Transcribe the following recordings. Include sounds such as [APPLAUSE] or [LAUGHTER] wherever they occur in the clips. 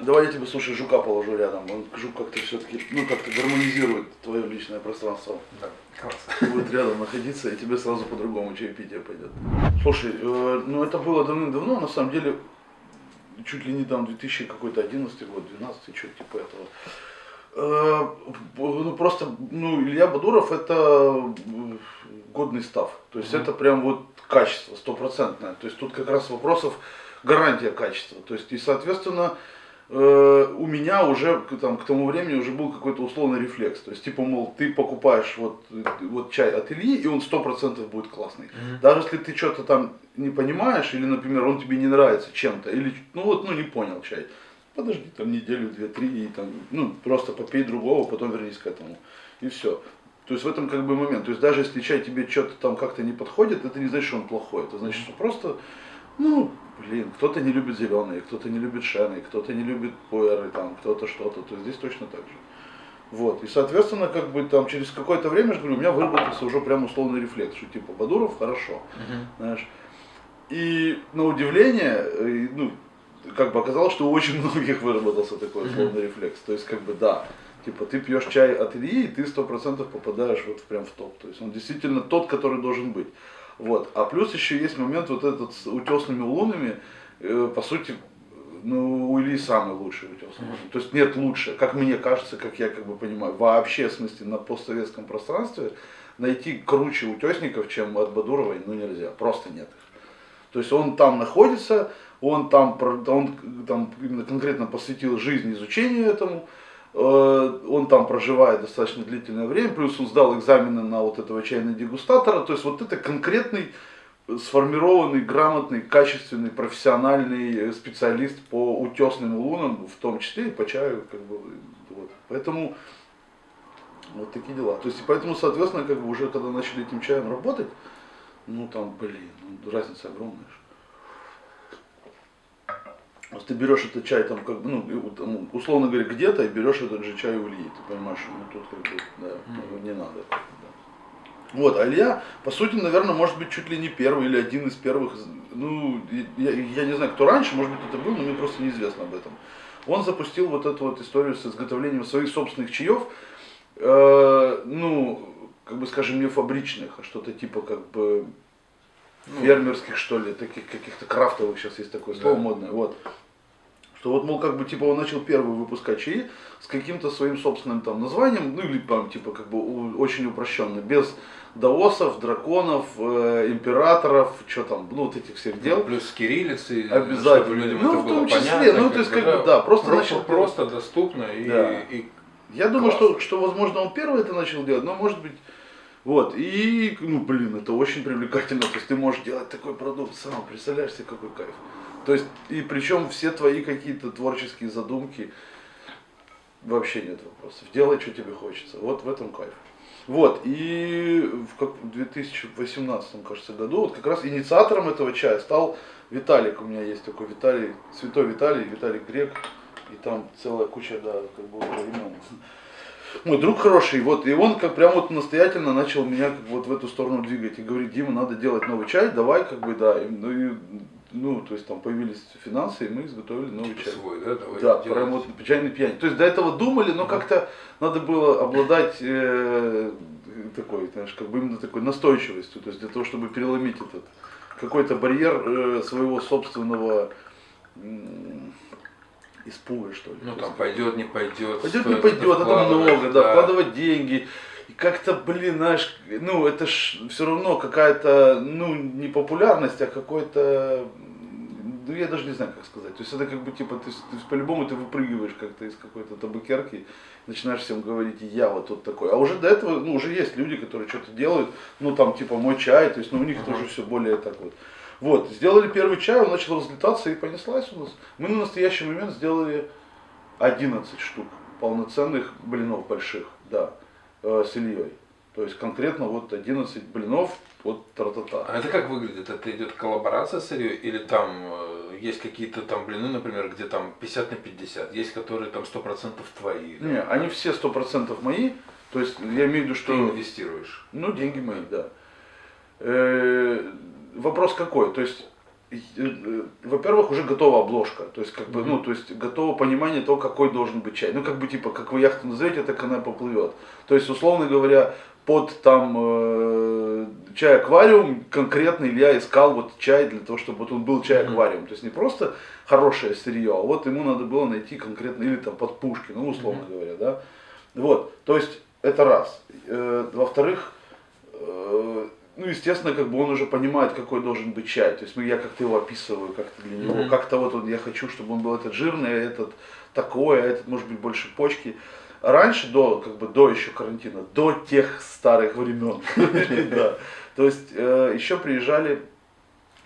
Давай я тебе, слушай, жука положу рядом. Он жук как-то все-таки, ну, как-то гармонизирует твое личное пространство. Да, класс. Будет рядом находиться, и тебе сразу по-другому чаепитие пойдет. Слушай, э, ну это было давным-давно, на самом деле, чуть ли не там 2000 какой-то 11 год, 12 что типа этого. Э, ну просто, ну Илья Бадуров это э, годный став. То есть Мгм. это прям вот качество стопроцентное. То есть тут как раз вопросов гарантия качества. То есть и соответственно э, у меня уже там, к тому времени уже был какой-то условный рефлекс. То есть типа, мол, ты покупаешь вот, вот чай от Ильи, и он сто процентов будет классный. Мгм. Даже если ты что-то там не понимаешь, или, например, он тебе не нравится чем-то, или, ну вот, ну не понял чай, подожди там неделю, две, три, и там, ну, просто попей другого, потом вернись к этому. И все. То есть в этом как бы момент. То есть даже если чай тебе что-то там как-то не подходит, это не значит, что он плохой. Это значит, что просто, ну, блин, кто-то не любит зеленые, кто-то не любит шены, кто-то не любит пуэры, там, кто-то что-то. То есть здесь точно так же. Вот. И, соответственно, как бы там через какое-то время, я же говорю, у меня выработался уже прям условный рефлекс, что типа Бадуров хорошо, Мгм. знаешь. И на удивление, э, ну, как бы оказалось, что у очень [LAUGHS] многих выработался такой условный рефлекс. То есть, как бы, да, типа, ты пьешь чай от Ильи, и ты сто процентов попадаешь вот прям в топ. То есть, он действительно тот, который должен быть. Вот. А плюс еще есть момент вот этот с утесными лунами, э, по сути, ну, у Ильи самый лучший утесный лун. То есть нет лучше, как мне кажется, как я как бы понимаю, вообще, в смысле, на постсоветском пространстве найти круче утесников, чем от Бадуровой, ну нельзя, просто нет их. То есть он там находится, он там, он там именно конкретно посвятил жизнь изучению этому, он там проживает достаточно длительное время, плюс он сдал экзамены на вот этого чайного дегустатора, то есть вот это конкретный э, сформированный, грамотный, качественный, профессиональный э, специалист по утесным лунам, в том числе и по чаю, как бы, вот. Поэтому вот такие дела. То есть, и поэтому, соответственно, как бы уже когда начали этим чаем работать, ну там, блин, ну, разница огромная. Вот ты берешь этот чай там, как бы, ну, условно говоря, где-то и берешь этот же чай у Ильи, ты понимаешь, ну тут как бы, да, ну, не надо. да. Вот, а Илья, по сути, наверное, может быть, чуть ли не первый или один из первых, ну, я, я не знаю, кто раньше, может быть, это был, но мне просто неизвестно об этом. Он запустил вот эту вот историю с изготовлением своих собственных чаев, э, ну, как бы, скажем, не фабричных, а что-то типа, как бы, Ну, фермерских, что ли, таких каких-то крафтовых, сейчас есть такое слово Да. модное, вот. Что вот, мол, как бы, типа, он начал первый выпускать чаи с каким-то своим собственным там названием, ну, или там, типа, как бы, очень упрощенно, без даосов, драконов, э, императоров, что там, ну, вот этих всех дел. Плюс с кириллицей, Обязательно. людям Ну, это в было том числе, понятно, ну, то есть, как бы, да, просто про- начал просто доступно и, Да. и Я думаю, что, что, возможно, он первый это начал делать, но может быть, вот, и, ну, блин, это очень привлекательно, то есть ты можешь делать такой продукт сам, представляешь себе, какой кайф. То есть, и причем все твои какие-то творческие задумки, вообще нет вопросов, делай, что тебе хочется, вот в этом кайф. Вот, и в, как, в 2018, кажется, году, вот как раз инициатором этого чая стал Виталик, у меня есть такой Виталий, Святой Виталий, Виталик Грек, и там целая куча, да, как бы имен. Мой друг хороший, вот, и он как прям вот настоятельно начал меня как вот в эту сторону двигать и говорит, Дима, надо делать новый чай, давай, как бы, да, и, ну, и, ну, то есть там появились финансы, и мы изготовили новый чай. свой, да, давай Да, делать. прям вот чайный пьянь. То есть до этого думали, но как-то надо было обладать э, такой, знаешь, как бы именно такой настойчивостью, то есть для того, чтобы переломить этот какой-то барьер э, своего собственного м, испуга, что ли. Ну там пойдет, не пойдет. Пойдет, не пойдет, это вкладывать, много, да, вкладывать деньги. И как-то, блин, знаешь, ну это ж все равно какая-то, ну, не популярность, а какой-то, ну я даже не знаю, как сказать. То есть это как бы типа, ты, ты по-любому ты выпрыгиваешь как-то из какой-то табакерки, начинаешь всем говорить, я вот тут такой. А уже до этого, ну уже есть люди, которые что-то делают, ну там типа мой чай, то есть, ну у них Ага. тоже все более так вот. Вот, сделали первый чай, он начал разлетаться и понеслась у нас. Мы на настоящий момент сделали 11 штук полноценных блинов больших, да, э, с Ильей. То есть конкретно вот 11 блинов от тра-та-та. А это как выглядит? Это идет коллаборация с Ильей или там э, есть какие-то там блины, например, где там 50 на 50, есть которые там 100% твои? да? Не, они все 100% мои. То есть я имею в виду, Ты что... инвестируешь. Ну, деньги мои, да. Э, вопрос какой? То есть, э, э, во-первых, уже готова обложка, то есть, как бы, ну, то есть, готово понимание того, какой должен быть чай. Ну, как бы, типа, как вы яхту назовете, так она поплывет. То есть, условно говоря, под там э, чай аквариум конкретно Илья искал вот чай для того, чтобы вот он был чай аквариум. То есть не просто хорошее сырье, а вот ему надо было найти конкретно, или там под пушки, ну условно говоря, да. Вот, то есть это раз. Э, во-вторых, э, ну, естественно, как бы он уже понимает, какой должен быть чай. То есть ну, я как-то его описываю, как-то для него, mm-hmm. как-то вот он, я хочу, чтобы он был этот жирный, а этот такой, а этот может быть больше почки. Раньше, до, как бы, до еще карантина, до тех старых времен, [LAUGHS] да. То есть э, еще приезжали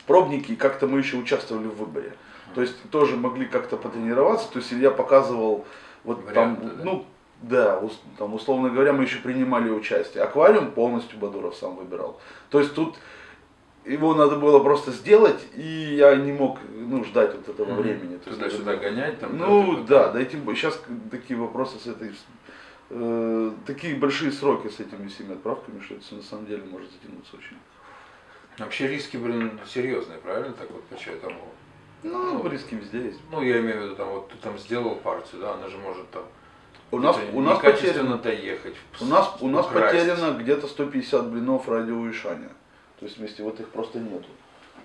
пробники, и как-то мы еще участвовали в выборе. То есть тоже могли как-то потренироваться. То есть я показывал вот там, ну, да, там, условно говоря, мы еще принимали участие. Аквариум полностью Бадуров сам выбирал. То есть тут его надо было просто сделать, и я не мог ну, ждать вот этого mm-hmm. времени. Туда-сюда гонять там? Ну да, да, тем сейчас такие вопросы с этой, э, такие большие сроки с этими всеми отправками, что это на самом деле может затянуться очень. Вообще риски, блин, серьезные, правильно так вот по тому? Ну, ну, риски везде есть. Ну, я имею в виду, там, вот ты там сделал партию, да, она же может там у нас, у нас потеряно доехать. У нас, у нас потеряно где-то 150 блинов радиоуешания. То есть вместе вот их просто нету.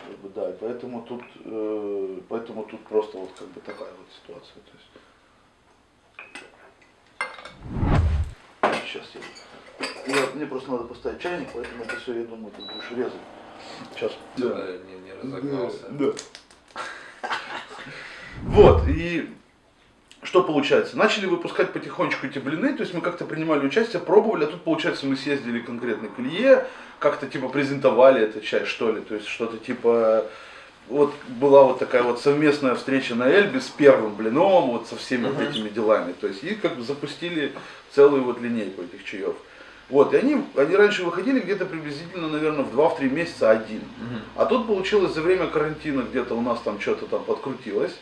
Как бы, да, и поэтому тут, э, поэтому тут просто вот как бы такая вот ситуация. То есть... Сейчас я, я, мне просто надо поставить чайник, поэтому это все, я думаю, ты будешь резать. Сейчас. Да, да не, не разогнался. Да. да. Вот, и что получается? Начали выпускать потихонечку эти блины, то есть мы как-то принимали участие, пробовали, а тут получается мы съездили конкретно к Илье, как-то типа презентовали этот чай, что ли, то есть что-то типа вот была вот такая вот совместная встреча на Эльбе с первым блином, вот со всеми uh-huh. вот этими делами. То есть и как бы запустили целую вот линейку этих чаев. Вот, и они, они раньше выходили где-то приблизительно, наверное, в 2-3 месяца один. Uh-huh. А тут получилось за время карантина где-то у нас там что-то там подкрутилось.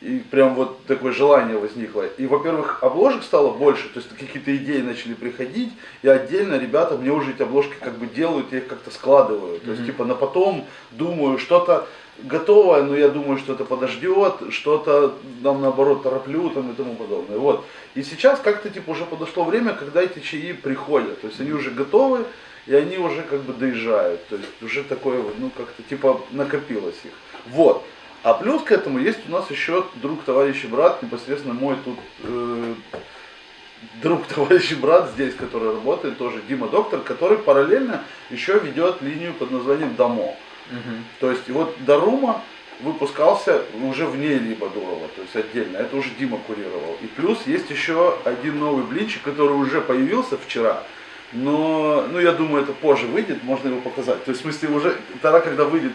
И прям вот такое желание возникло. И, во-первых, обложек стало больше, то есть какие-то идеи начали приходить, и отдельно ребята мне уже эти обложки как бы делают, я их как-то складываю. То есть, типа, на потом думаю, что-то готовое, но я думаю, что это подождет, что-то там наоборот тороплю там и тому подобное. Вот. И сейчас как-то типа уже подошло время, когда эти чаи приходят. То есть они уже готовы, и они уже как бы доезжают. То есть уже такое ну как-то типа накопилось их. Вот. А плюс к этому есть у нас еще друг, товарищ и брат, непосредственно мой тут э, друг, [LAUGHS] товарищ и брат здесь, который работает, тоже Дима Доктор, который параллельно еще ведет линию под названием. Угу. То есть вот Дарума выпускался уже вне либо Дурова, то есть отдельно. Это уже Дима курировал. И плюс есть еще один новый блинчик, который уже появился вчера. Но, ну, я думаю, это позже выйдет, можно его показать. То есть, в смысле, уже тогда, когда выйдет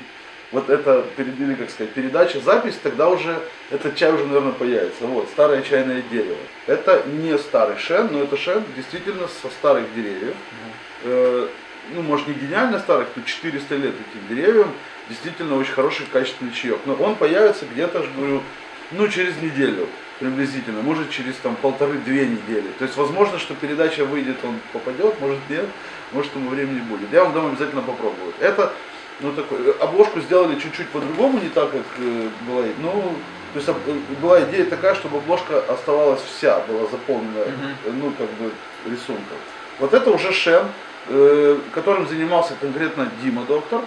вот это, или как сказать, передача, запись, тогда уже этот чай уже, наверное, появится. Вот, старое чайное дерево. Это не старый шен, но это шен действительно со старых деревьев. Э, ну, может, не гениально старых, но 400 лет этим деревьям. Действительно очень хороший, качественный чаек. Но он появится где-то, говорю, ну, через неделю приблизительно, может через там полторы-две недели. То есть возможно, что передача выйдет, он попадет, может нет, может ему времени будет. Я вам дам обязательно попробовать. Это ну, такой, э, обложку сделали чуть-чуть по-другому, не так, как э, была. Ну, то есть э, была идея такая, чтобы обложка оставалась вся, была заполнена, uh-huh. ну, как бы, рисунком. Вот это уже Шен, э, которым занимался конкретно Дима Доктор.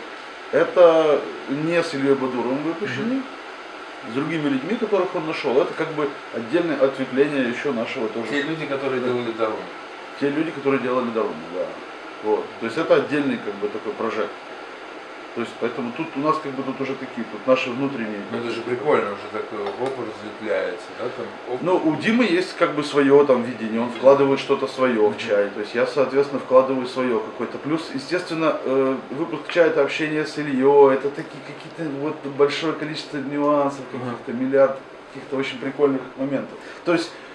Это не с Ильей Бадуровым выпущенный, uh-huh. с другими людьми, которых он нашел. Это как бы отдельное ответвление еще нашего тоже. Те люди, которые делали Дарум. Те люди, которые делали Дарум, да. Вот. То есть это отдельный как бы такой прожект. То есть, поэтому тут у нас как бы тут уже такие, тут наши внутренние. Ну это же прикольно, уже такой оп разветвляется, да? Там, оп. Ну, у Димы есть как бы свое там видение, он вкладывает что-то свое в чай. То есть я, соответственно, вкладываю свое какое-то. Плюс, естественно, э, выпуск чая это общение с Ильей, это такие какие-то вот большое количество нюансов, каких-то миллиард каких-то очень прикольных моментов. То есть Э,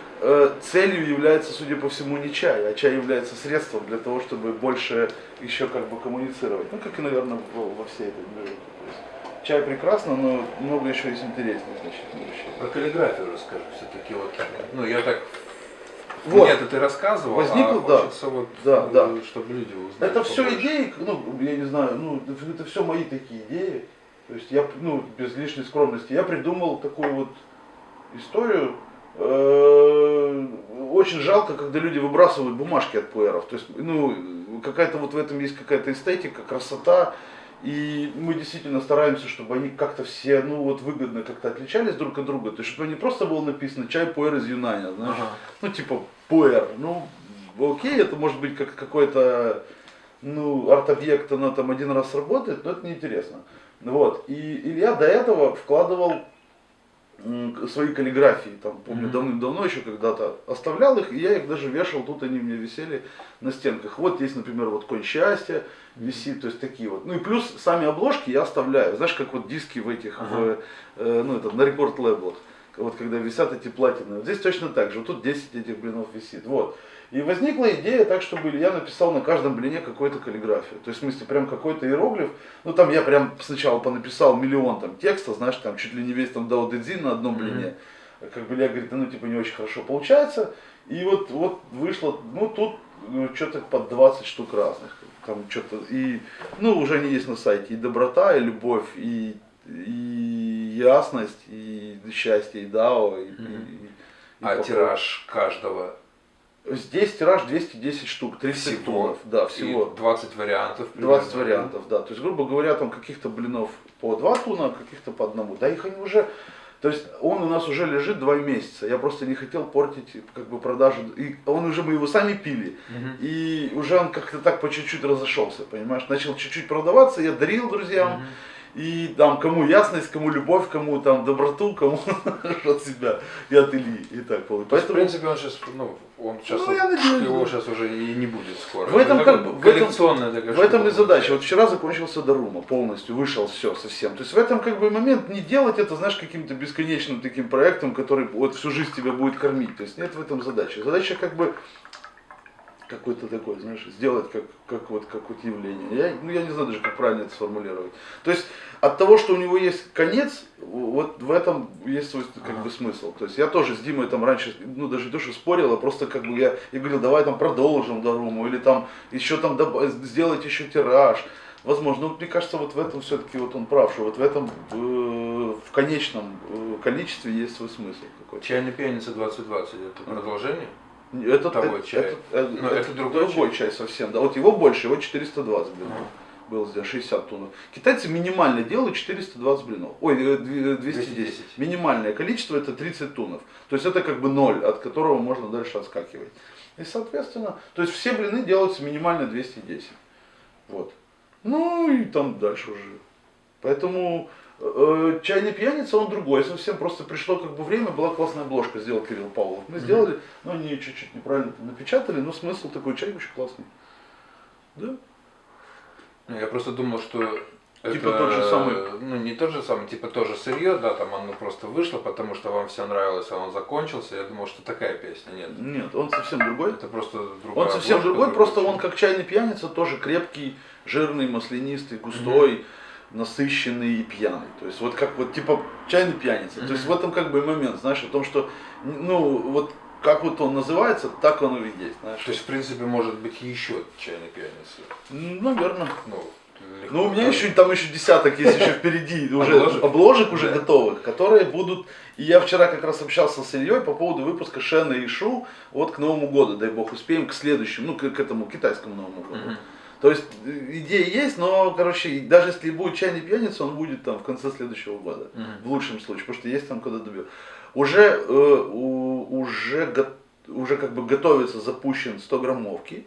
целью является, судя по всему, не чай, а чай является средством для того, чтобы больше еще как бы коммуницировать. Ну, как и, наверное, во, всей этой движухе. Чай прекрасно, но много еще есть интересных значительных вещей. Про каллиграфию расскажи все-таки. Вот, ну, я так вот. Нет, это ты рассказывал, Возникло, а да. хочется вот, да, да. чтобы люди узнали. Это все идеи, ну, я не знаю, ну, это все мои такие идеи. То есть я, ну, без лишней скромности, я придумал такую вот историю. Э, очень жалко, когда люди выбрасывают бумажки от пуэров. То есть, ну, какая-то вот в этом есть какая-то эстетика, красота. И мы действительно стараемся, чтобы они как-то все, ну вот выгодно как-то отличались друг от друга. То есть, чтобы не просто было написано чай пуэр из Юнаня, знаешь, ага. ну типа пуэр, ну окей, это может быть как какой-то, ну, арт-объект, оно там один раз работает, но это неинтересно. Вот, и Илья до этого вкладывал свои каллиграфии, там, помню, mm-hmm. давным-давно еще когда-то оставлял их, и я их даже вешал, тут они мне висели на стенках. Вот есть, например, вот конь счастья висит, то есть такие вот. Ну и плюс сами обложки я оставляю, знаешь, как вот диски в этих, uh-huh. в, э, ну это, на рекорд лейблах, вот когда висят эти платины. Вот здесь точно так же, вот тут 10 этих блинов висит, вот. И возникла идея так, чтобы я написал на каждом блине какую-то каллиграфию. То есть, в смысле, прям какой-то иероглиф. Ну, там я прям сначала понаписал миллион там текста, знаешь, там чуть ли не весь там Дао Дэдзин на одном блине. Mm-hmm. Как бы я говорит, ну, типа, не очень хорошо получается. И вот, вот вышло, ну, тут ну, что-то под 20 штук разных. Там что-то, и, ну, уже они есть на сайте, и доброта, и любовь, и, и ясность, и счастье, и дао, и, mm-hmm. и, и, а и тираж каждого Здесь тираж 210 штук, 30 всего, тонов, да, всего. И 20 вариантов. Примерно. 20 вариантов, да. То есть, грубо говоря, там каких-то блинов по 2 туна, каких-то по одному. Да их они уже, то есть он у нас уже лежит 2 месяца. Я просто не хотел портить как бы продажу. И он уже, мы его сами пили. Угу. И уже он как-то так по чуть-чуть разошелся, понимаешь. Начал чуть-чуть продаваться, я дарил друзьям. Угу. И там кому ясность, кому любовь, кому там доброту, кому [LAUGHS] от себя и от Ильи. И так Поэтому... В принципе, он сейчас, ну, он сейчас, ну, я надеюсь, его сейчас уже и не будет скоро. В этом, как бы, в этом, в этом и задача. Вот вчера закончился Дарума полностью, вышел все совсем. То есть в этом как бы момент не делать это, знаешь, каким-то бесконечным таким проектом, который вот всю жизнь тебя будет кормить. То есть нет в этом задачи. Задача как бы какой-то такой, знаешь, сделать как, как вот как вот явление. Я, ну, я не знаю даже, как правильно это сформулировать. То есть от того, что у него есть конец, вот в этом есть свой как бы смысл. То есть я тоже с Димой там раньше, ну даже что спорил, а просто как бы я, я говорил, давай там продолжим Даруму, или там еще там сделать еще тираж. Возможно, ну, мне кажется, вот в этом все-таки вот он прав, что вот в этом э, в конечном э, количестве есть свой смысл какой-то. Чайная пьяница 2020 это продолжение? Это, того это, чая. Это, Но это, это другой, другой чай? чай совсем. Да, вот его больше, его 420 блинов. Ага. Было здесь 60 тонн. Китайцы минимально делают 420 блинов. Ой, 210. 210. Минимальное количество это 30 тоннов. То есть это как бы ноль, от которого можно дальше отскакивать. И соответственно, то есть все блины делаются минимально 210. Вот. Ну и там дальше уже. Поэтому Э, чайный пьяница, он другой, совсем просто пришло как бы время, была классная обложка, сделал Кирилл Павлов. Мы сделали, но они чуть-чуть неправильно напечатали, но смысл такой чай очень классный. Да? Ну, я просто думал, что Типа это, тот же самый. Ну, не тот же самый, типа тоже сырье, да, там оно просто вышло, потому что вам все нравилось, а он закончился. Я думал, что такая песня. Нет. Нет, он совсем другой. Это просто другой. Он совсем другой, просто он как чайный пьяница, тоже крепкий, жирный, маслянистый, густой. Mm-hmm насыщенный и пьяный. То есть вот как вот типа чайный пьяница. Mm-hmm. То есть в этом как бы момент, знаешь, о том, что ну вот как вот он называется, так он и есть. Знаешь. То есть в принципе может быть еще чайный пьяница. Ну, наверное. Ну, ну, у меня еще там еще десяток есть еще впереди [LAUGHS] уже обложек, обложек уже да. готовых, которые будут. И я вчера как раз общался с Ильей по поводу выпуска Шена и Шу вот к Новому году, дай бог успеем, к следующему, ну к, к этому китайскому Новому году. Uh-huh. То есть э, идея есть, но, короче, даже если будет чайный пьяница, он будет там в конце следующего года, угу. в лучшем случае, потому что есть там куда добьет. Уже, э, у, уже, уже как бы готовится, запущен 100 граммовки.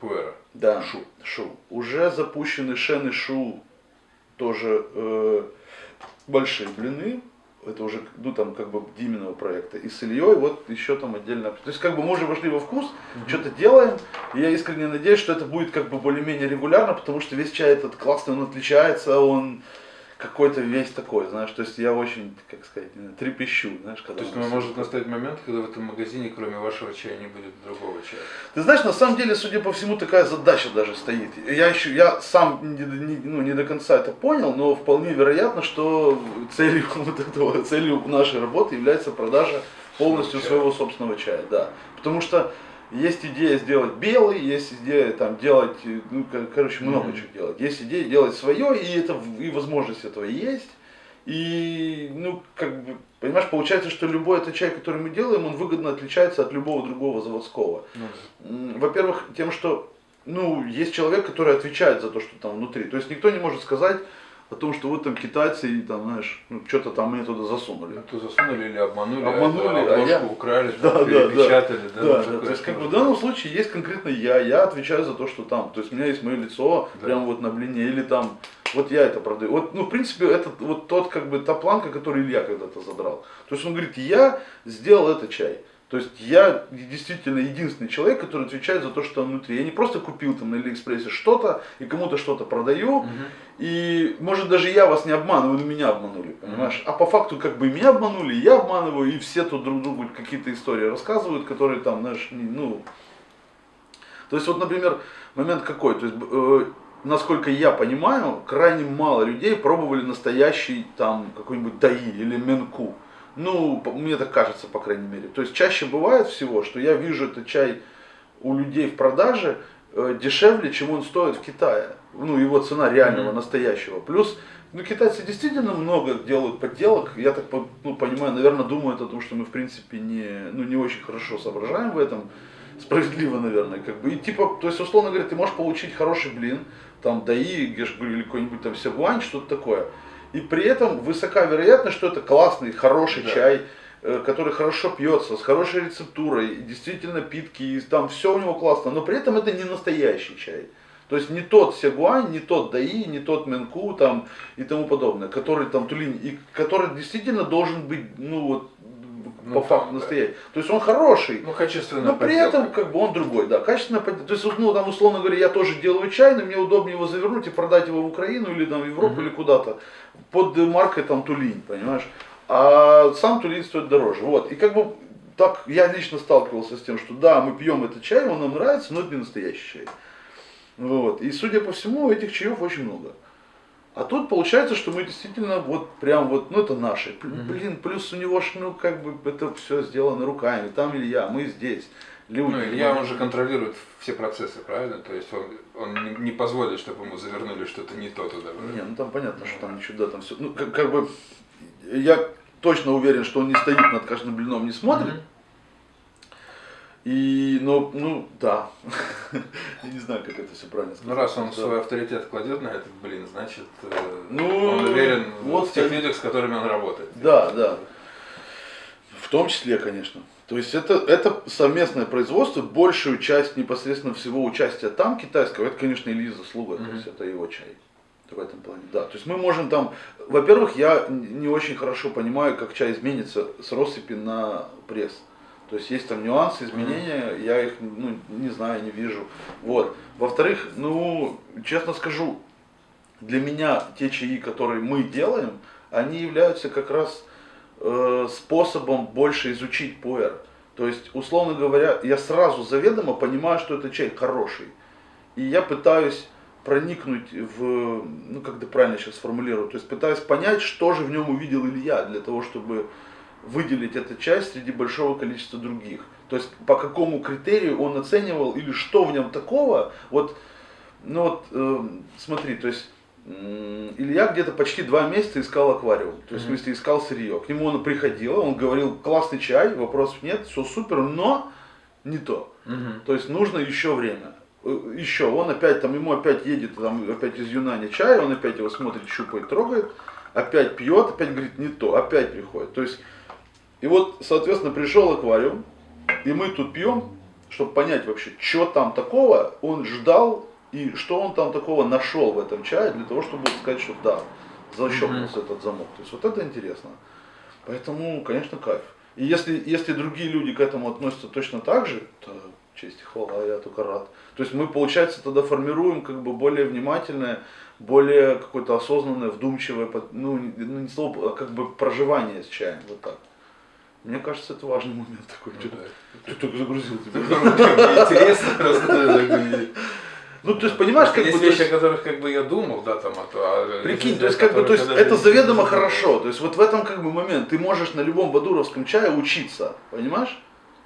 Пуэра. Да. Шу. Шу. Уже запущены шен и шу, тоже э, большие блины это уже, ну там как бы Диминого проекта, и с Ильей вот еще там отдельно. То есть как бы мы уже вошли во вкус, mm-hmm. что-то делаем, и я искренне надеюсь, что это будет как бы более-менее регулярно, потому что весь чай этот классный, он отличается, он какой-то весь такой, знаешь, то есть я очень, как сказать, трепещу, знаешь, когда... То есть мы может настать момент, когда в этом магазине, кроме вашего чая, не будет другого чая? Ты знаешь, на самом деле, судя по всему, такая задача даже стоит. Я еще, я сам не, не, ну, не до конца это понял, но вполне вероятно, что целью [LAUGHS] вот этого, целью нашей работы является продажа полностью своего собственного чая, да. Потому что Есть идея сделать белый, есть идея там делать, ну, короче, много mm-hmm. чего делать. Есть идея делать свое, и это и возможность этого есть. И, ну, как бы, понимаешь, получается, что любой этот чай, который мы делаем, он выгодно отличается от любого другого заводского. Mm-hmm. Во-первых, тем, что, ну, есть человек, который отвечает за то, что там внутри. То есть никто не может сказать, о том, что вот там китайцы, и там, знаешь, ну, что-то там мне туда засунули. Ну, засунули или обманули, обманули а, а я... украли, да, перепечатали. Да, да, да, да. То есть, как бы в данном случае есть конкретно я, я отвечаю за то, что там. То есть, у меня есть мое лицо да. прямо вот на блине, или там, вот я это продаю. Вот, ну, в принципе, это вот тот, как бы, та планка, которую Илья когда-то задрал. То есть, он говорит, я сделал этот чай. То есть я действительно единственный человек, который отвечает за то, что там внутри. Я не просто купил там на Алиэкспрессе что-то и кому-то что-то продаю. Угу. И может даже я вас не обманываю, но меня обманули, понимаешь? Угу. А по факту как бы меня обманули, я обманываю, и все тут друг другу какие-то истории рассказывают, которые там, знаешь, ну... То есть вот, например, момент какой? То есть, э, насколько я понимаю, крайне мало людей пробовали настоящий там какой-нибудь даи или менку. Ну, мне так кажется, по крайней мере. То есть чаще бывает всего, что я вижу этот чай у людей в продаже э, дешевле, чем он стоит в Китае. Ну, его цена реального, mm-hmm. настоящего. Плюс, ну, китайцы действительно много делают подделок. Я так ну, понимаю, наверное, думают о том, что мы, в принципе, не, ну, не очень хорошо соображаем в этом. Справедливо, наверное, как бы. И типа, то есть, условно говоря, ты можешь получить хороший блин, там, даи, или какой-нибудь там сягуань, что-то такое и при этом высока вероятность, что это классный, хороший да. чай, э, который хорошо пьется, с хорошей рецептурой, действительно питкий, там все у него классно, но при этом это не настоящий чай. То есть не тот сегуань, не тот даи, не тот менку там и тому подобное, который там тулинь, и который действительно должен быть, ну вот, ну, по факту настоящий. То есть он хороший, ну, качественный. но при этом как бы он другой, да, качественно То есть, ну, там, условно говоря, я тоже делаю чай, но мне удобнее его завернуть и продать его в Украину или там в Европу угу. или куда-то под маркой там Тулинь, понимаешь? А сам Тулинь стоит дороже. Вот. И как бы так я лично сталкивался с тем, что да, мы пьем этот чай, он нам нравится, но это не настоящий чай. Вот. И судя по всему, этих чаев очень много. А тут получается, что мы действительно вот прям вот, ну это наши. Блин, плюс у него ж, ну как бы это все сделано руками. Там Илья, мы здесь люди. Ну, Илья, он же контролирует все процессы, правильно? То есть он, он не, позволит, чтобы ему завернули что-то не то туда. Правильно? Не, ну там понятно, что там ничего, да, там все. Ну, как, как бы, я точно уверен, что он не стоит над каждым блином, не смотрит. Mm-hmm. И, ну, ну, да. [LAUGHS] Я не знаю, как это все правильно сказать. Ну, раз он да. свой авторитет кладет на этот блин, значит, э, ну, он уверен вот в тех людях, с которыми он работает. Да, да. В том числе, конечно. То есть это, это совместное производство, большую часть непосредственно всего участия там китайского, это, конечно, Ильи заслуга, mm-hmm. то есть это его чай. В этом плане. Да, то есть мы можем там, во-первых, я не очень хорошо понимаю, как чай изменится с россыпи на пресс. То есть есть там нюансы, изменения, mm-hmm. я их ну, не знаю, не вижу. Вот. Во-вторых, ну, честно скажу, для меня те чаи, которые мы делаем, они являются как раз Э, способом больше изучить пуэр. То есть, условно говоря, я сразу заведомо понимаю, что это чай хороший. И я пытаюсь проникнуть в, ну как то правильно сейчас сформулирую, то есть пытаюсь понять, что же в нем увидел Илья, для того, чтобы выделить эту часть среди большого количества других. То есть по какому критерию он оценивал или что в нем такого. Вот, ну вот, э, смотри, то есть Илья где-то почти два месяца искал аквариум, то есть, mm-hmm. в смысле, искал сырье. К нему он приходил, он говорил, классный чай, вопросов нет, все супер, но не то. Mm-hmm. То есть нужно еще время. Э, еще, он опять там, ему опять едет, там, опять из Юнани чай, он опять его смотрит, щупает, трогает, опять пьет, опять говорит, не то, опять приходит. То есть, и вот, соответственно, пришел аквариум, и мы тут пьем, чтобы понять вообще, что там такого, он ждал и что он там такого нашел в этом чае для того, чтобы сказать, что да, защелкнулся mm-hmm. этот замок. То есть вот это интересно. Поэтому, конечно, кайф. И если, если другие люди к этому относятся точно так же, то честь и хвала, я только рад. То есть мы, получается, тогда формируем как бы более внимательное, более какое-то осознанное, вдумчивое, ну, ну не слово, а как бы проживание с чаем, вот так. Мне кажется, это важный момент такой. Ну, да. Ты только загрузил тебя. Интересно просто. Ну, то есть, понимаешь, как есть бы... Вещи, о которых как бы я думал, да, там, а то... А Прикинь, то есть, как бы, то есть, это заведомо хорошо. То есть, вот в этом как бы момент. Ты можешь на любом бадуровском чае учиться, понимаешь?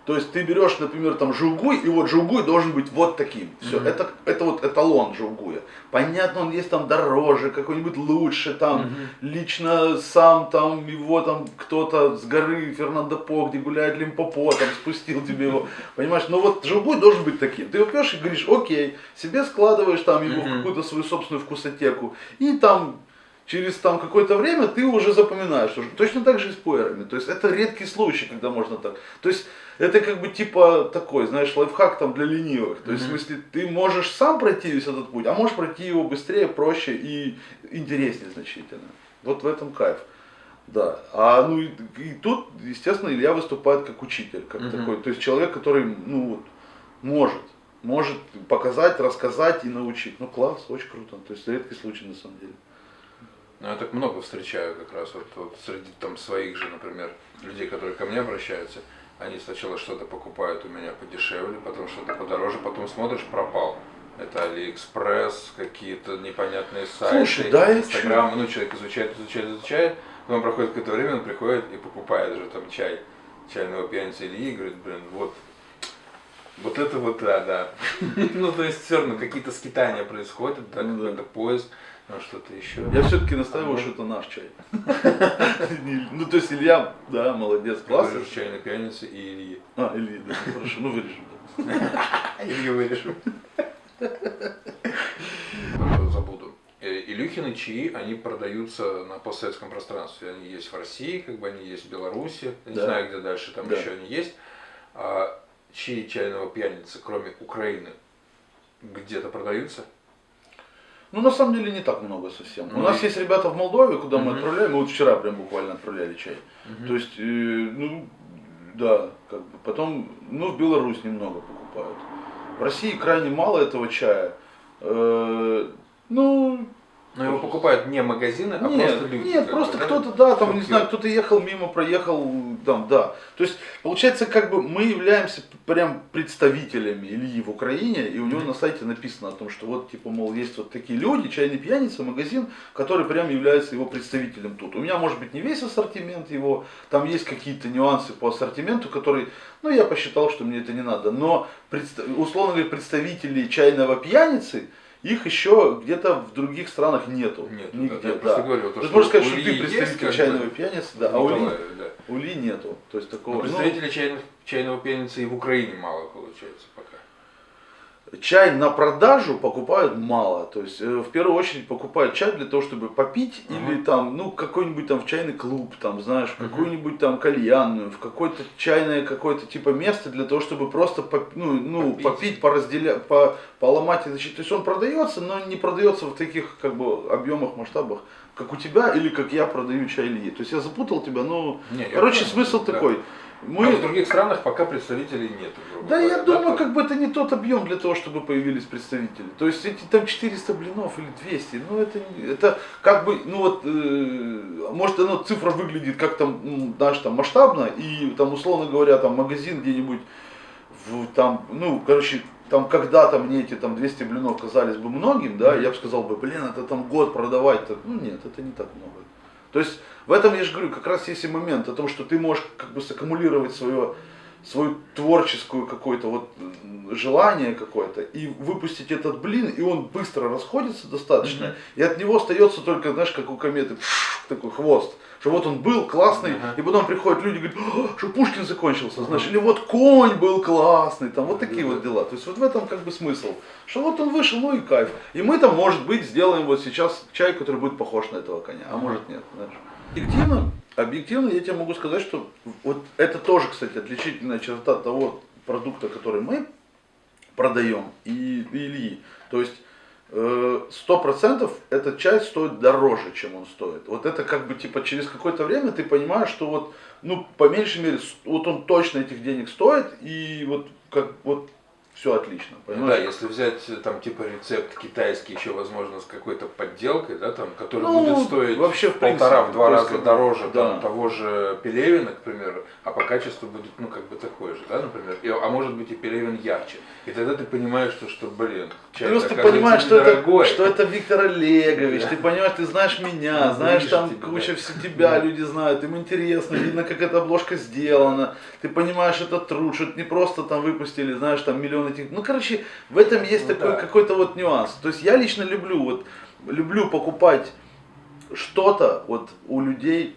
То есть ты берешь, например, там жугуй, и вот жугуй должен быть вот таким. Все, mm-hmm. это, это вот эталон жугуя. Понятно, он есть там дороже, какой-нибудь лучше, там mm-hmm. лично сам там его там кто-то с горы Фернандо По, где гуляет Лимпопо, там спустил тебе его. Понимаешь, но вот жугуй должен быть таким. Ты его пьешь и говоришь, окей, себе складываешь там его mm-hmm. в какую-то свою собственную вкусотеку, и там через там какое-то время ты уже запоминаешь. Точно так же и с пуэрами. То есть это редкий случай, когда можно так. То есть это как бы типа такой, знаешь, лайфхак там для ленивых. То есть mm-hmm. в смысле ты можешь сам пройти весь этот путь, а можешь пройти его быстрее, проще и интереснее значительно. Вот в этом кайф. Да. А ну и, и тут, естественно, Илья выступает как учитель, как mm-hmm. такой, то есть человек, который, ну вот, может, может показать, рассказать и научить. Ну класс, очень круто. То есть редкий случай на самом деле. Ну, я так много встречаю как раз вот, вот среди там своих же, например, людей, которые ко мне обращаются. Они сначала что-то покупают у меня подешевле, потом что-то подороже, потом смотришь, пропал. Это Алиэкспресс, какие-то непонятные сайты, Слушай, да, Инстаграм. Ну, человек изучает, изучает, изучает. Потом проходит какое-то время, он приходит и покупает уже там чай чайного пьяницы Ильи и говорит, блин, вот вот это вот, да, да. [LAUGHS] ну, то есть все равно какие-то скитания происходят, да, ну какой-то поиск. А что-то еще? Я все-таки настаиваю, что это наш чай. [LAUGHS] Ну, то есть Илья, да, молодец, классно. чайной пьяницы и Ильи. А, Ильи, да, хорошо, ну вырежем. [LAUGHS] Илью вырежем. Забуду. Э, Илюхины чаи, они продаются на постсоветском пространстве. Они есть в России, как бы они есть в Беларуси. Не знаю, где дальше там еще они есть. А чаи чайного пьяницы, кроме Украины, где-то продаются? Ну, на самом деле, не так много совсем. Ну, У нас есть ребята в Молдове, куда мы отправляем. Мы вот вчера прям буквально отправляли чай. То есть, э, ну, да, как бы. Потом, ну, в Беларусь немного покупают. В России крайне мало этого чая. Э, ну, но его покупают не магазины, а нет, просто люди. Нет, просто кто-то, да, там, не знаю, кто-то ехал мимо, проехал, там, да. То есть, получается, как бы мы являемся прям представителями Ильи в Украине, и у него на сайте написано о том, что вот, типа, мол, есть вот такие люди, чайный пьяница, магазин, который прям является его представителем тут. У меня, может быть, не весь ассортимент его, там есть какие-то нюансы по ассортименту, которые, ну, я посчитал, что мне это не надо. Но, условно говоря, представители чайного пьяницы, их еще где-то в других странах нету. Нет, нигде. Да, да. Говорю, то, есть можно сказать, что ты представитель чайного пьяницы, да, а у Ли, да. у Ли нету. То есть такого. Но представителей ну, чайного, чайного пьяницы и в Украине мало получается. Чай на продажу покупают мало. То есть, э, в первую очередь покупают чай для того, чтобы попить uh-huh. или там, ну, какой-нибудь там в чайный клуб, там, знаешь, в uh-huh. какую-нибудь там кальянную, в какое-то чайное какое-то типа место для того, чтобы просто поп, ну, ну, попить, попить поразделять, по, поломать. Значит, то есть он продается, но не продается в таких как бы объемах, масштабах, как у тебя или как я продаю чай или То есть я запутал тебя, но, не, короче, смысл да. такой. Мы... А в других странах пока представителей нет. Да, говоря, я да, думаю, то... как бы это не тот объем для того, чтобы появились представители. То есть эти там 400 блинов или 200, ну это, это как бы, ну вот, э, может оно цифра выглядит как там, ну, знаешь, там масштабно, и там условно говоря, там магазин где-нибудь, в, там, ну, короче, там когда-то мне эти там 200 блинов казались бы многим, да, я бы сказал бы, блин, это там год продавать, -то. ну нет, это не так много. То есть в этом я же говорю, как раз есть и момент о том, что ты можешь как бы саккумулировать свое, свою творческую какое-то вот желание какое-то и выпустить этот блин, и он быстро расходится достаточно, mm-hmm. и от него остается только, знаешь, как у кометы, [LAUGHS] такой хвост. Что вот он был классный, uh-huh. и потом приходят люди и говорят, что Пушкин закончился, uh-huh. знаешь, или вот конь был классный, там вот такие uh-huh. вот дела. То есть вот в этом как бы смысл. Что вот он вышел, ну и кайф. И мы там, может быть, сделаем вот сейчас чай, который будет похож на этого коня, а может нет, знаешь. Объективно, объективно я тебе могу сказать, что вот это тоже, кстати, отличительная черта того продукта, который мы продаем и, и Ильи. То есть э, сто процентов этот чай стоит дороже, чем он стоит. Вот это как бы типа через какое-то время ты понимаешь, что вот, ну, по меньшей мере, вот он точно этих денег стоит, и вот как вот все отлично. Понимаешь? да, если взять э, там типа рецепт китайский, еще возможно с какой-то подделкой, да, там, который Ну, будет стоить вообще, в полтора, в два раза дороже да. там, того же пелевина, к примеру, а по качеству будет, ну, как бы такой же, да, например, И- а может быть и пелевин ярче. И тогда ты понимаешь, что, что блин, чай Плюс ты понимаешь, что это, что это Виктор Олегович, Да. ты понимаешь, ты знаешь меня, Ну, знаешь там тебе, куча да. все тебя, Да. люди знают, им интересно, видно, как эта обложка сделана, ты понимаешь, это труд, что это не просто там выпустили, знаешь, там миллион этих, ну, короче, в этом есть Ну, такой да. какой-то вот нюанс, то есть я лично люблю, вот, люблю покупать что-то вот у людей,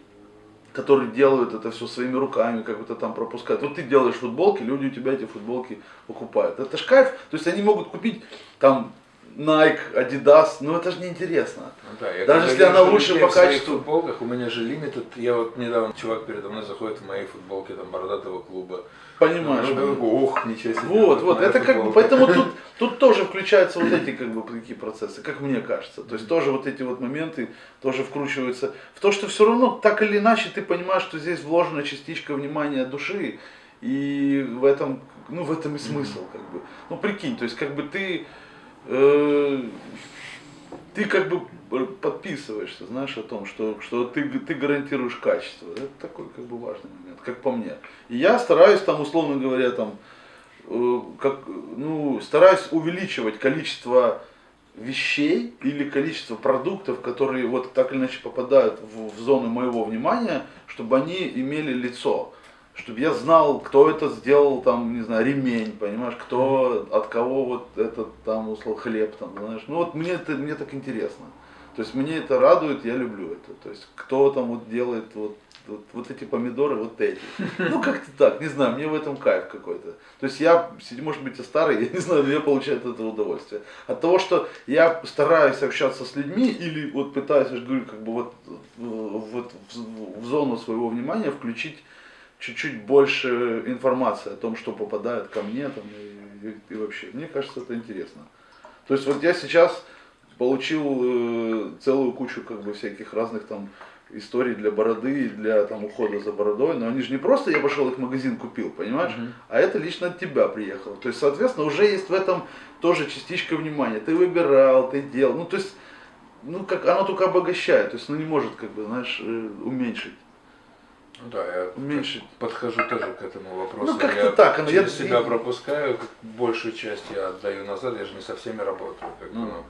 которые делают это все своими руками, как то там пропускают. Вот ты делаешь футболки, люди у тебя эти футболки покупают. Это ж кайф. То есть они могут купить там Nike, Adidas, но это же неинтересно. Ну да, я Даже если она лучше по в качеству. футболках, у меня же лимитед, я вот недавно, чувак передо мной заходит в моей футболке, там, бородатого клуба. Понимаешь? Ну, я такой, ох, ничего себе. Вот, вот, это как бы, футболка». поэтому тут, [LAUGHS] тут тоже включаются вот эти как бы такие процессы, как мне кажется. То есть тоже вот эти вот моменты тоже вкручиваются в то, что все равно так или иначе ты понимаешь, что здесь вложена частичка внимания души, и в этом, ну в этом и смысл как бы. Ну прикинь, то есть как бы ты, э, ты как бы подписываешься, знаешь, о том, что, что ты, ты гарантируешь качество. Это такой как бы важный момент, как по мне. И я стараюсь там, условно говоря, там, э, как, ну, стараюсь увеличивать количество вещей или количество продуктов, которые вот так или иначе попадают в, в зону моего внимания, чтобы они имели лицо. Чтобы я знал, кто это сделал, там, не знаю, ремень, понимаешь, кто, от кого вот этот там, условно, хлеб, там, знаешь. Ну вот мне это, мне так интересно. То есть мне это радует, я люблю это. То есть кто там вот делает вот, вот, вот эти помидоры, вот эти. Ну как-то так, не знаю, мне в этом кайф какой-то. То есть я, может быть, я старый, [LAUGHS] я не знаю, но я получаю от этого удовольствие. От того, что я стараюсь общаться с людьми или вот пытаюсь, я же говорю, как бы вот, вот в, в зону своего внимания включить чуть-чуть больше информации о том, что попадает ко мне там, и, и, и вообще. Мне кажется, это интересно. То есть вот я сейчас получил э, целую кучу как бы всяких разных там историй для бороды и для там ухода за бородой, но они же не просто я пошел их в магазин купил, понимаешь, Мгм. а это лично от тебя приехало. То есть, соответственно, уже есть в этом тоже частичка внимания. Ты выбирал, ты делал, ну то есть, ну как оно только обогащает, то есть, ну не может как бы, знаешь, э, уменьшить. Ну да, я Уменьшить. подхожу тоже к этому вопросу. Ну, как-то я так, через я- себя пропускаю, большую часть я отдаю назад, я же не со всеми работаю. Как Ну. ну,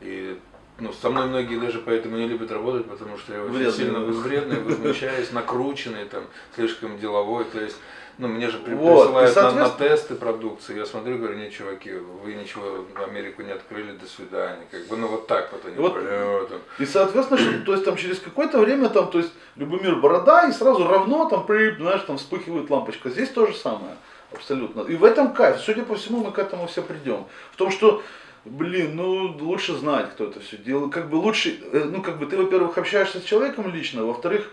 и ну, со мной многие даже поэтому не любят работать, потому что я очень Вредный. сильно вредный, возмущаюсь, накрученный, там, слишком деловой. То есть, ну, мне же Вот, присылают и, на, на соответственно- тесты продукции. Я смотрю, говорю, не, чуваки, вы ничего в Америку не открыли, до свидания. Как бы, ну вот так вот они, Вот. бля, там. И соответственно, что, то есть там через какое-то время там, то есть Любомир борода и сразу равно там, при, знаешь, там вспыхивает лампочка. Здесь то же самое. Абсолютно. И в этом кайф. Судя по всему, мы к этому все придем. В том, что, блин, ну лучше знать, кто это все делает. Как бы лучше, э, ну как бы ты, во-первых, общаешься с человеком лично, во-вторых,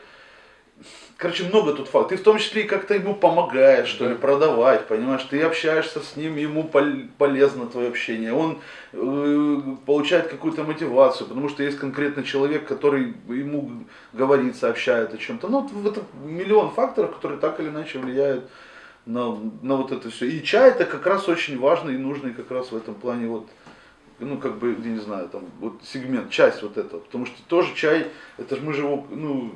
короче, много тут фактов. Ты в том числе и как-то ему помогаешь, что ли, Да. продавать, понимаешь? Ты общаешься с ним, ему пол- полезно твое общение. Он э, получает какую-то мотивацию, потому что есть конкретный человек, который ему говорит, сообщает о чем-то. Ну, вот это миллион факторов, которые так или иначе влияют на, на вот это все. И чай это как раз очень важный и нужный как раз в этом плане вот, ну, как бы, я не знаю, там, вот сегмент, часть вот этого. Потому что тоже чай, это же мы же его, ну,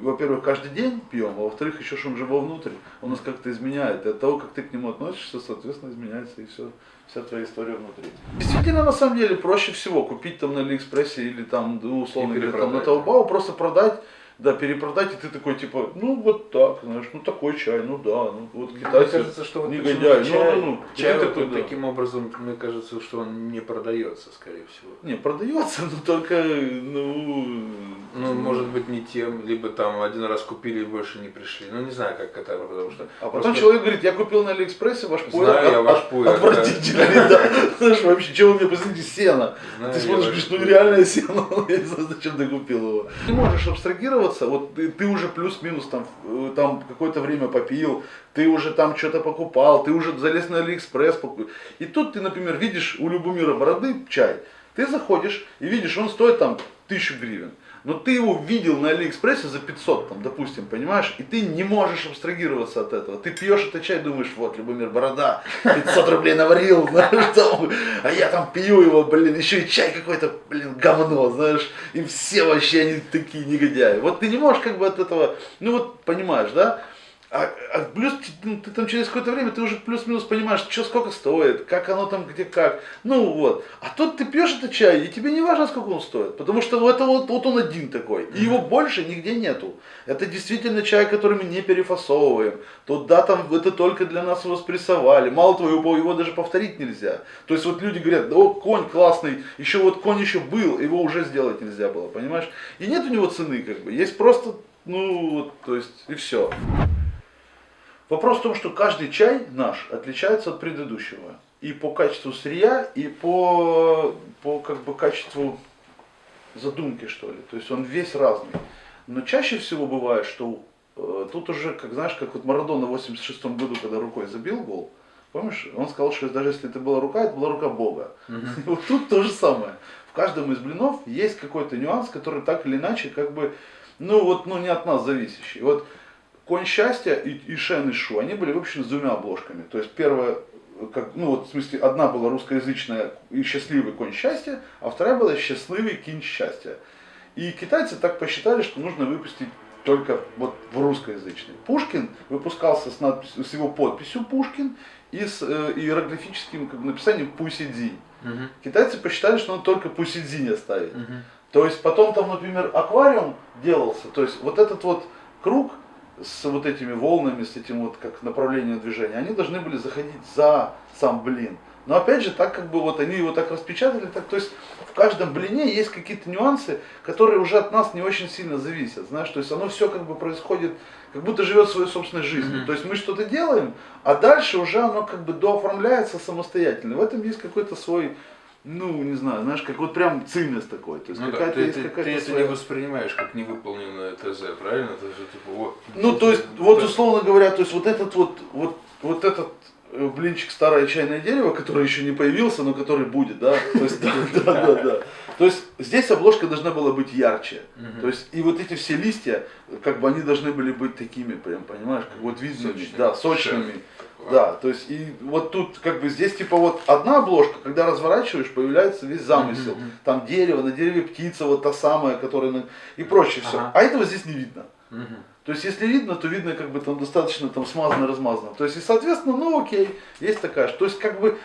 во-первых, каждый день пьем, а во-вторых, еще что он же вовнутрь, он нас как-то изменяет. И от того, как ты к нему относишься, соответственно, изменяется и все, вся твоя история внутри. Действительно, на самом деле, проще всего купить там на Алиэкспрессе или там, ну, условно говоря, там на. Таобао, просто продать, да, перепродать, и ты такой, типа, ну, вот так, знаешь, ну, такой чай, ну, да, ну, вот Мне китайцы, кажется, что вот негодяи, почему-то ну, чай, ну, ну, чай вот такой, да. таким образом, мне кажется, что он не продается, скорее всего. Не, продается, но только, ну... Ну, может быть, не тем, либо там один раз купили и больше не пришли. Ну, не знаю, как это, потому что... А потом просто- человек говорит, я купил на Алиэкспрессе ваш пуэр, Знаю я от- ваш от- пуэр, отвратительный, да. Знаешь, вообще, чего вы мне посмотрите, сено. Знаю Ты я смотришь, ваш говоришь, ну реальное сено, [LAUGHS] я не знаю, зачем ты купил его. Ты можешь абстрагироваться, вот ты, ты уже плюс-минус там, э, там какое-то время попил, ты уже там что-то покупал, ты уже залез на Алиэкспресс, поку- и тут ты, например, видишь у Любомира Бороды чай, ты заходишь и видишь, он стоит там тысячу гривен. Но ты его видел на Алиэкспрессе за 500, там, допустим, понимаешь, и ты не можешь абстрагироваться от этого. Ты пьешь этот чай, думаешь, вот, Любомир Борода, 500 рублей наварил, [LAUGHS] а я там пью его, блин, еще и чай какой-то, блин, говно, знаешь, и все вообще они такие негодяи. Вот ты не можешь как бы от этого, ну вот, понимаешь, да, а, а плюс ну, ты там через какое-то время ты уже плюс-минус понимаешь, что сколько стоит, как оно там, где как. Ну вот. А тут ты пьешь этот чай, и тебе не важно, сколько он стоит. Потому что это вот, вот он один такой. И его больше нигде нету. Это действительно чай, который мы не перефасовываем. Тут да, там это только для нас его спрессовали. Мало того, его, его даже повторить нельзя. То есть вот люди говорят, о, конь классный, еще вот конь еще был, его уже сделать нельзя было, понимаешь? И нет у него цены, как бы. Есть просто, ну, то есть, и все. Вопрос в том, что каждый чай наш отличается от предыдущего. И по качеству сырья, и по, по как бы, качеству задумки, что ли. То есть он весь разный. Но чаще всего бывает, что э, тут уже, как знаешь, как вот Марадона в 86 году, когда рукой забил гол, помнишь, он сказал, что даже если это была рука, это была рука Бога. Mm-hmm. вот тут то же самое. В каждом из блинов есть какой-то нюанс, который так или иначе, как бы, ну вот, ну не от нас зависящий. Вот Конь счастья и, и Шен и Шу, они были выпущены с двумя обложками. То есть первая, как, ну вот в смысле, одна была русскоязычная и счастливый конь счастья, а вторая была счастливый кинь счастья. И китайцы так посчитали, что нужно выпустить только вот в русскоязычный. Пушкин выпускался с, надписью, с его подписью Пушкин и с э, иероглифическим как написанием Пусидзи. Угу. Китайцы посчитали, что надо только Пусидзи не оставить. Угу. То есть потом там, например, аквариум делался, то есть вот этот вот круг, с вот этими волнами, с этим вот как направлением движения, они должны были заходить за сам блин. Но опять же, так как бы вот они его так распечатали, так, то есть в каждом блине есть какие-то нюансы, которые уже от нас не очень сильно зависят, знаешь, то есть оно все как бы происходит, как будто живет своей собственной жизнью. Mm-hmm. То есть мы что-то делаем, а дальше уже оно как бы дооформляется самостоятельно. В этом есть какой-то свой ну, не знаю, знаешь, как вот прям цимес такой. То есть ну, какая-то да, есть ты, какая-то ты это своя... не воспринимаешь как невыполненное ТЗ, правильно? Это же типа вот. Ну, то есть, вот условно говоря, то есть вот этот вот, вот, вот этот э, блинчик старое чайное дерево, который еще не появился, но который будет, да? То есть, да, [LAUGHS] да, да, да. То есть здесь обложка должна была быть ярче. То есть и вот эти все листья, как бы они должны были быть такими, прям, понимаешь, как вот видными, да, сочными. Да, то есть и вот тут как бы здесь типа вот одна обложка, когда разворачиваешь, появляется весь замысел. Mm-hmm. Там дерево, на дереве птица, вот та самая, которая на... и прочее все. Ага. А этого здесь не видно. Mm-hmm. То есть если видно, то видно как бы там достаточно там смазано, размазано. То есть и соответственно, ну окей, есть такая. То есть как бы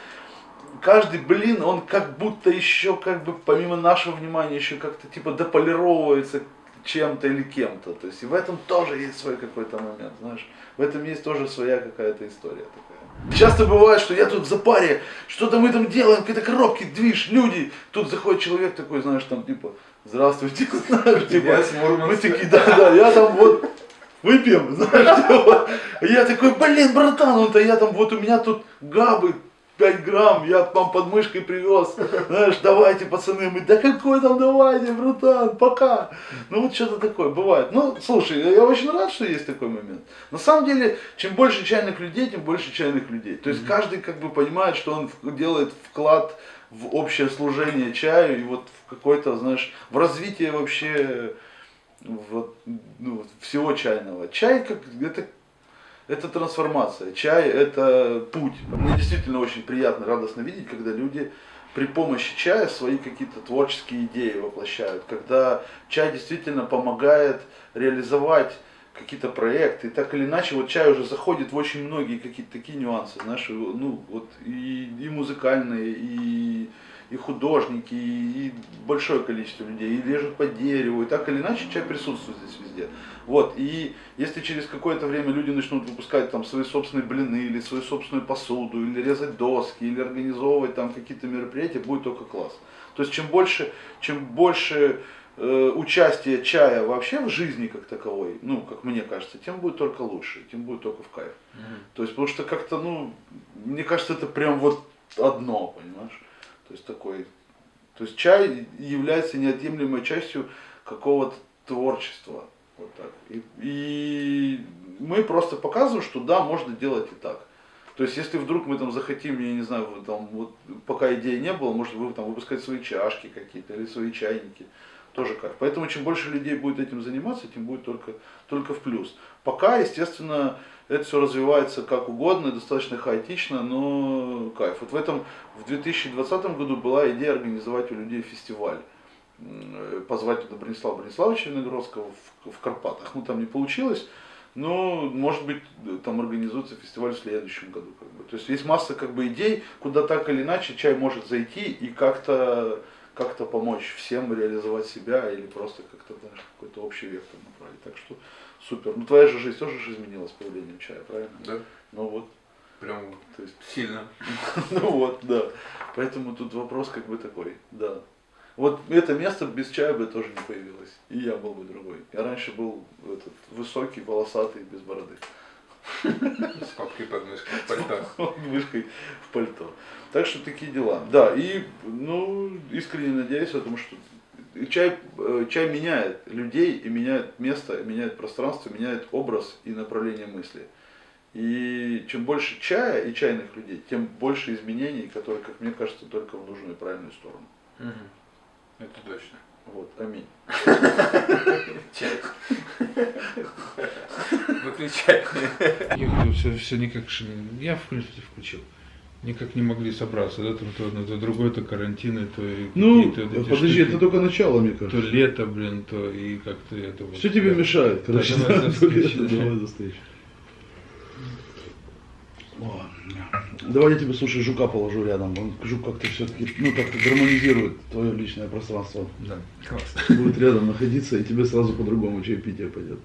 каждый блин, он как будто еще как бы помимо нашего внимания еще как-то типа дополировывается чем-то или кем-то. То есть и в этом тоже есть свой какой-то момент, знаешь. В этом есть тоже своя какая-то история такая. Часто бывает, что я тут в запаре, что-то мы там делаем, какие-то коробки, движ, люди. Тут заходит человек такой, знаешь, там типа, здравствуйте, [LAUGHS] знаешь, типа, мы такие, да, да, я там вот выпьем, [LAUGHS] знаешь, [LAUGHS] типа. Я такой, блин, братан, он-то я там, вот у меня тут габы 5 грамм, я вам под мышкой привез, знаешь, давайте, пацаны, мы, да какой там давайте, братан, пока. Ну вот что-то такое бывает. Ну, слушай, я очень рад, что есть такой момент. На самом деле, чем больше чайных людей, тем больше чайных людей. То есть mm-hmm. каждый как бы понимает, что он делает вклад в общее служение чаю и вот в какой-то, знаешь, в развитие вообще вот, ну, всего чайного. Чай как это это трансформация. Чай – это путь. Мне действительно очень приятно, радостно видеть, когда люди при помощи чая свои какие-то творческие идеи воплощают. Когда чай действительно помогает реализовать какие-то проекты. И так или иначе, вот чай уже заходит в очень многие какие-то такие нюансы, знаешь, ну вот и, и музыкальные, и и художники, и большое количество людей, и режут по дереву, и так или иначе чай присутствует здесь везде. Вот, и если через какое-то время люди начнут выпускать там свои собственные блины, или свою собственную посуду, или резать доски, или организовывать там какие-то мероприятия, будет только класс. То есть чем больше, чем больше э, участия чая вообще в жизни как таковой, ну, как мне кажется, тем будет только лучше, тем будет только в кайф. Mm-hmm. То есть, потому что как-то, ну, мне кажется, это прям вот одно, понимаешь? То есть такой, то есть чай является неотъемлемой частью какого-то творчества. Вот так. И, и мы просто показываем, что да, можно делать и так. То есть, если вдруг мы там захотим, я не знаю, там, вот, пока идеи не было, может вы там выпускать свои чашки какие-то или свои чайники. тоже кайф. Поэтому чем больше людей будет этим заниматься, тем будет только, только в плюс. Пока, естественно, это все развивается как угодно, достаточно хаотично, но кайф. Вот в этом, в 2020 году была идея организовать у людей фестиваль. М, Позвать туда Бронислава Брониславовича Виногродского в, в Карпатах. Ну, там не получилось. Но, может быть, там организуется фестиваль в следующем году. Как бы. То есть есть масса как бы идей, куда так или иначе чай может зайти и как-то как-то помочь всем реализовать себя или просто как-то какой-то общий вектор направить. Так что супер. Ну твоя же жизнь тоже же изменилась с появлением чая, правильно? Да, Ну вот. прям То есть, сильно. [LAUGHS] ну вот, да. Поэтому тут вопрос как бы такой, да. Вот это место без чая бы тоже не появилось. И я был бы другой. Я раньше был этот высокий, волосатый, без бороды. С папкой под мышкой, в пальто. Мышкой в пальто. Так что такие дела. Да, и ну, искренне надеюсь, потому что чай, э, чай меняет людей и меняет место, и меняет пространство, меняет образ и направление мысли. И чем больше чая и чайных людей, тем больше изменений, которые, как мне кажется, только в нужную и правильную сторону. Мгм. Это точно. Вот, аминь. Чай. Выключай. Я все, все никак, я в принципе включил. Никак не могли собраться, да, там то, то, то другое, то карантины, то и Ну, вот эти подожди, штуки. это только начало, мне То кажется. лето, блин, то и как-то это вот. Все тебе да. мешает, короче. давай да, до встречи. Давай до встречи. О, Давай я тебе, слушай, жука положу рядом. Он, жук как-то все-таки, ну, как-то гармонизирует твое личное пространство. Да, классно. Будет рядом находиться, и тебе сразу по-другому чаепитие пойдет.